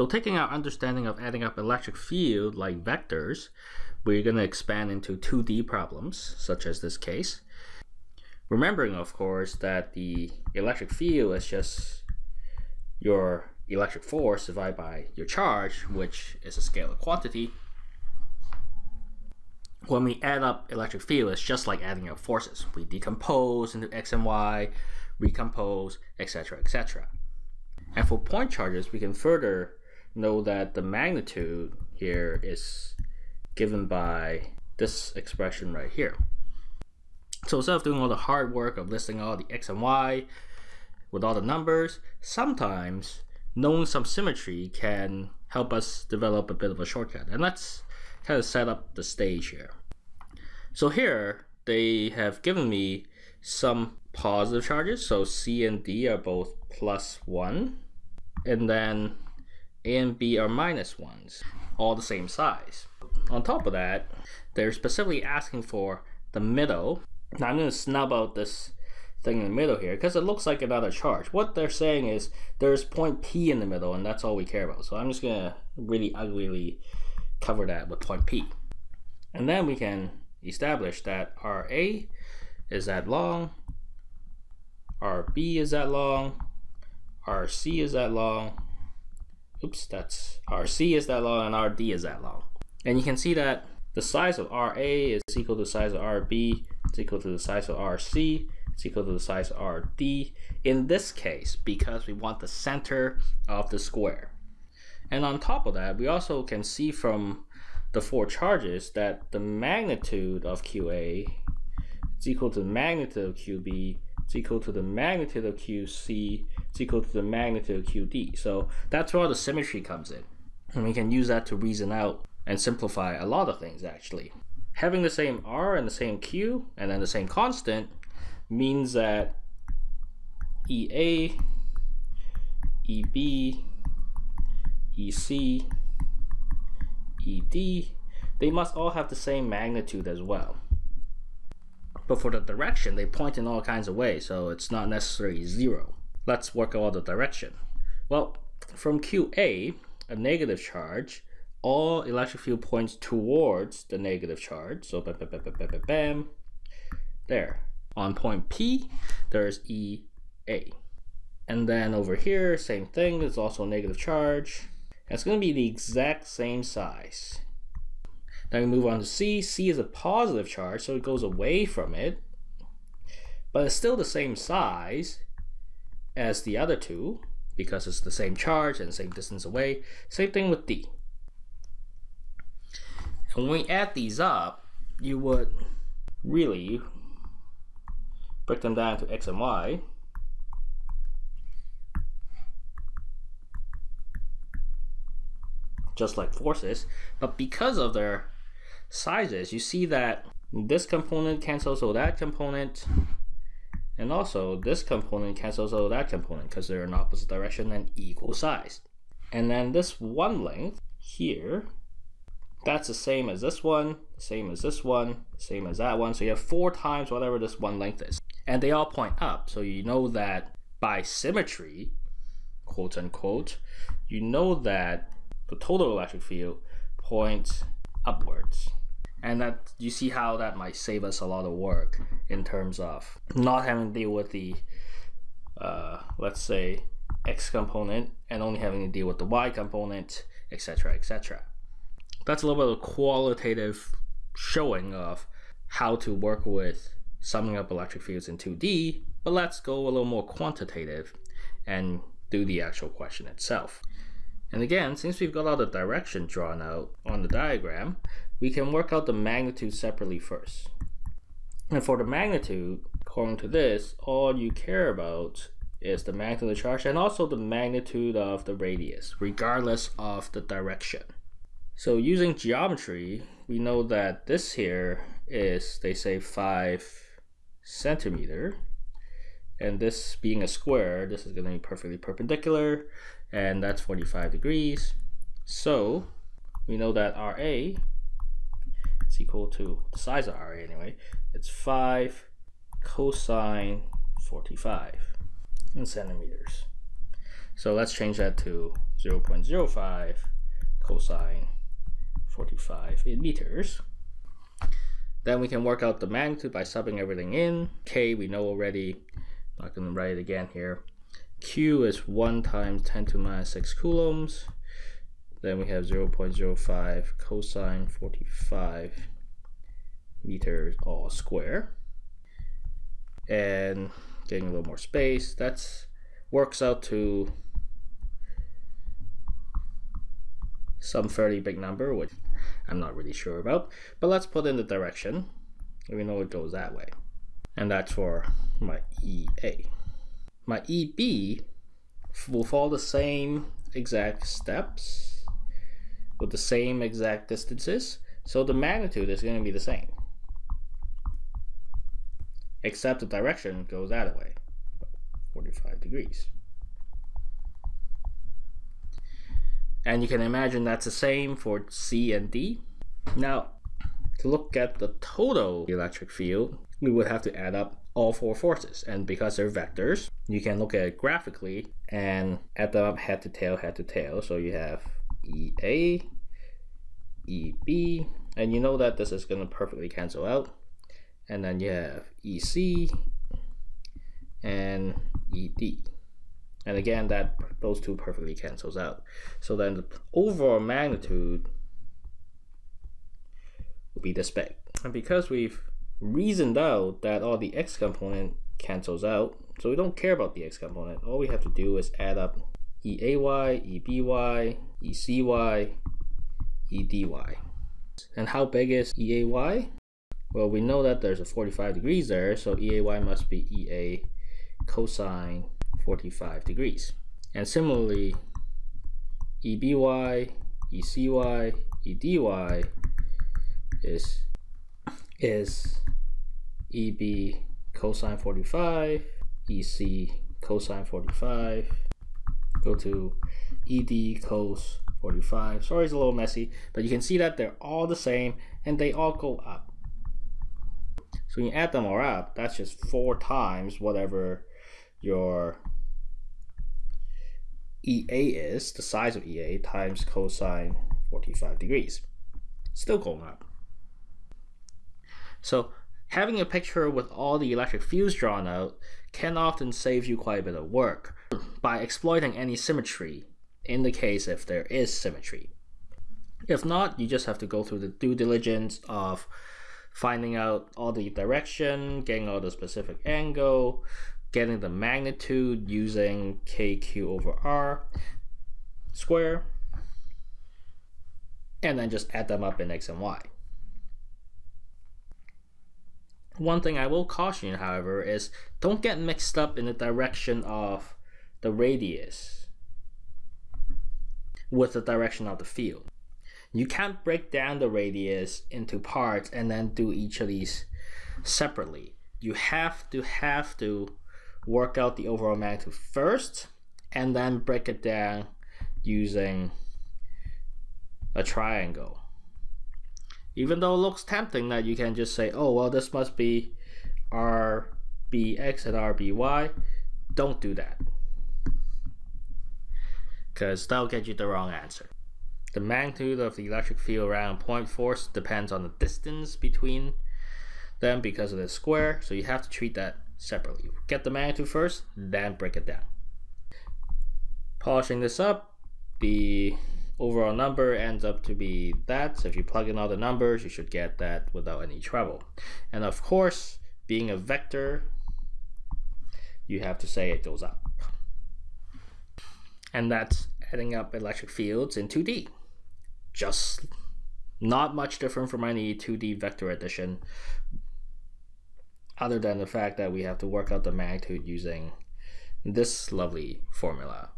So taking our understanding of adding up electric field like vectors, we're going to expand into 2D problems, such as this case. Remembering, of course, that the electric field is just your electric force divided by your charge, which is a scalar quantity. When we add up electric field, it's just like adding up forces. We decompose into x and y, recompose, etc., etc. And for point charges, we can further know that the magnitude here is given by this expression right here. So instead of doing all the hard work of listing all the x and y with all the numbers, sometimes knowing some symmetry can help us develop a bit of a shortcut. And let's kind of set up the stage here. So here, they have given me some positive charges. So C and D are both plus 1. And then A and B are 1s, all the same size. On top of that, they're specifically asking for the middle. Now I'm going to snub out this thing in the middle here because it looks like another charge. What they're saying is there's point P in the middle and that's all we care about. So I'm just going to really uglily cover that with point P. And then we can establish that RA is that long, RB is that long, RC is that long, oops, that's RC is that long and RD is that long. And you can see that the size of RA is equal to the size of RB, it's equal to the size of RC, it's equal to the size of RD. In this case, because we want the center of the square. And on top of that, we also can see from the four charges that the magnitude of QA is equal to the magnitude of QB, is equal to the magnitude of QC, is equal to the magnitude of QD. So that's where the symmetry comes in. And we can use that to reason out and simplify a lot of things actually. Having the same R and the same Q and then the same constant means that EA, EB, EC, ED, they must all have the same magnitude as well. But for the direction, they point in all kinds of ways, so it's not necessarily zero. Let's work out the direction. Well, from QA, a negative charge, all electric field points towards the negative charge. So bam, bam, bam, bam, bam, bam. There. On point P, there's EA. And then over here, same thing, there's also a negative charge. It's going to be the exact same size. Then we move on to C. C is a positive charge, so it goes away from it. But it's still the same size as the other two because it's the same charge and same distance away. Same thing with D. And when we add these up, you would really break them down to x and y. just like forces, but because of their sizes, you see that this component cancels out that component, and also this component cancels out that component because they're in opposite direction and equal size. And then this one length here, that's the same as this one, same as this one, same as that one. So you have four times whatever this one length is. And they all point up. So you know that by symmetry, quote unquote, you know that the total electric field points upwards. And that you see how that might save us a lot of work in terms of not having to deal with the, uh, let's say, x component and only having to deal with the y component, etc., etc. That's a little bit of qualitative showing of how to work with summing up electric fields in 2D, but let's go a little more quantitative and do the actual question itself. And again, since we've got all the direction drawn out on the diagram, we can work out the magnitude separately first. And for the magnitude, according to this, all you care about is the magnitude of the charge and also the magnitude of the radius, regardless of the direction. So using geometry, we know that this here is, they say, 5 centimeter. And this being a square, this is going to be perfectly perpendicular and that's 45 degrees. So we know that RA is equal to the size of RA anyway. It's 5 cosine 45 in centimeters. So let's change that to 0.05 cosine 45 in meters. Then we can work out the magnitude by subbing everything in. K we know already, not going to write it again here. Q is 1 times 10 to minus 6 coulombs. Then we have 0.05 cosine 45 meters all square. And getting a little more space, that's works out to some fairly big number, which I'm not really sure about. But let's put in the direction. We know it goes that way. And that's for my EA. My EB will follow the same exact steps with the same exact distances. So the magnitude is going to be the same. Except the direction goes that way, 45 degrees. And you can imagine that's the same for C and D. Now, to look at the total electric field, we would have to add up all four forces. And because they're vectors, you can look at it graphically and add them up head to tail, head to tail. So you have EA, EB, and you know that this is going to perfectly cancel out. And then you have EC and ED. And again, that those two perfectly cancels out. So then the overall magnitude will be this big. And because we've reasoned out that all the x component cancels out, so we don't care about the x component. All we have to do is add up EAY, EBY, ECY, EDY. And how big is EAY? Well, we know that there's a 45 degrees there, so EAY must be EA cosine 45 degrees. And similarly, EBY, ECY, EDY is, is EB cosine 45, EC cosine 45, go to ED cos 45. Sorry it's a little messy, but you can see that they're all the same and they all go up. So when you add them all up, that's just four times whatever your EA is, the size of EA, times cosine 45 degrees. Still going up. So having a picture with all the electric fields drawn out can often save you quite a bit of work by exploiting any symmetry in the case if there is symmetry. If not, you just have to go through the due diligence of finding out all the direction, getting all the specific angle, getting the magnitude using kq over r square, and then just add them up in x and y. One thing I will caution you, however, is don't get mixed up in the direction of the radius with the direction of the field. You can't break down the radius into parts and then do each of these separately. You have to have to work out the overall magnitude first and then break it down using a triangle. Even though it looks tempting that you can just say, oh, well, this must be RBX and RBY, don't do that. Because that'll get you the wrong answer. The magnitude of the electric field around point force depends on the distance between them because of the square, so you have to treat that separately. Get the magnitude first, then break it down. Polishing this up, the overall number ends up to be that. So if you plug in all the numbers, you should get that without any trouble. And of course, being a vector, you have to say it goes up. And that's adding up electric fields in 2D. Just not much different from any 2D vector addition other than the fact that we have to work out the magnitude using this lovely formula.